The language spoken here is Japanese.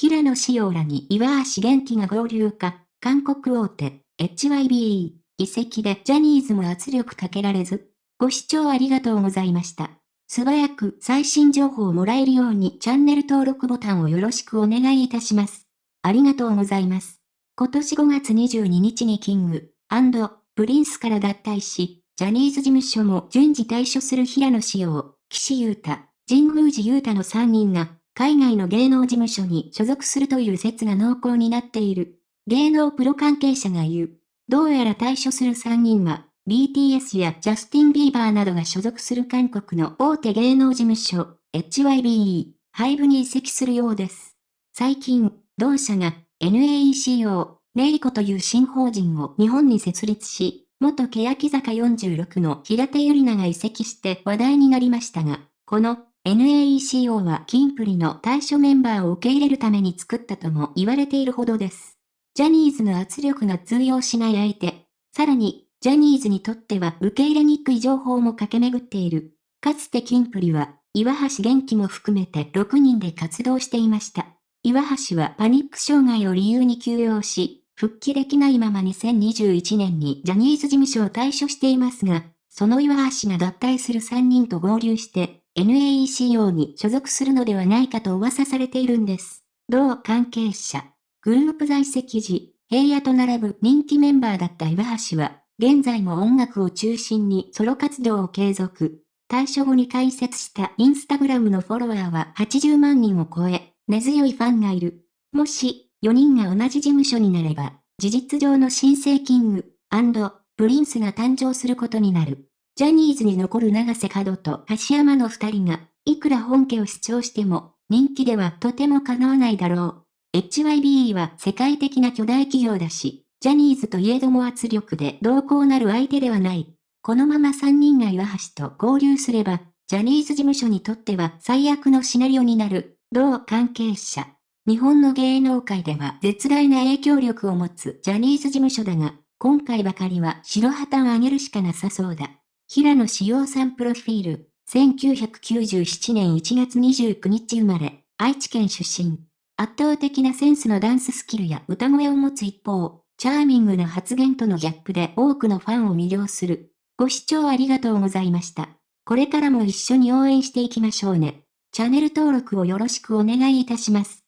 平野紫耀らに岩橋元気が合流か、韓国大手、HYBE、移籍でジャニーズも圧力かけられず。ご視聴ありがとうございました。素早く最新情報をもらえるようにチャンネル登録ボタンをよろしくお願いいたします。ありがとうございます。今年5月22日にキング、プリンスから脱退し、ジャニーズ事務所も順次退所する平野紫耀、岸優太、神宮寺優太の3人が、海外の芸能事務所に所属するという説が濃厚になっている。芸能プロ関係者が言う。どうやら退所する3人は、BTS やジャスティン・ビーバーなどが所属する韓国の大手芸能事務所、HYBE、ハイブに移籍するようです。最近、同社が NAECO、ネイコという新法人を日本に設立し、元欅坂46の平手友梨奈が移籍して話題になりましたが、この NAECO はキンプリの対処メンバーを受け入れるために作ったとも言われているほどです。ジャニーズの圧力が通用しない相手、さらに、ジャニーズにとっては受け入れにくい情報も駆け巡っている。かつてキンプリは、岩橋元気も含めて6人で活動していました。岩橋はパニック障害を理由に休養し、復帰できないまま2021年にジャニーズ事務所を退所していますが、その岩橋が脱退する3人と合流して、NAECO に所属するのではないかと噂されているんです。同関係者、グループ在籍時、平野と並ぶ人気メンバーだった岩橋は、現在も音楽を中心にソロ活動を継続。退所後に開設したインスタグラムのフォロワーは80万人を超え、根強いファンがいる。もし、4人が同じ事務所になれば、事実上の新生キング、プリンスが誕生することになる。ジャニーズに残る長瀬角と橋山の二人が、いくら本家を主張しても、人気ではとても叶わないだろう。HYBE は世界的な巨大企業だし、ジャニーズといえども圧力で同行なる相手ではない。このまま3人が岩橋と合流すれば、ジャニーズ事務所にとっては最悪のシナリオになる。同関係者。日本の芸能界では絶大な影響力を持つジャニーズ事務所だが、今回ばかりは白旗を上げるしかなさそうだ。平野志陽さんプロフィール、1997年1月29日生まれ、愛知県出身。圧倒的なセンスのダンススキルや歌声を持つ一方、チャーミングな発言とのギャップで多くのファンを魅了する。ご視聴ありがとうございました。これからも一緒に応援していきましょうね。チャンネル登録をよろしくお願いいたします。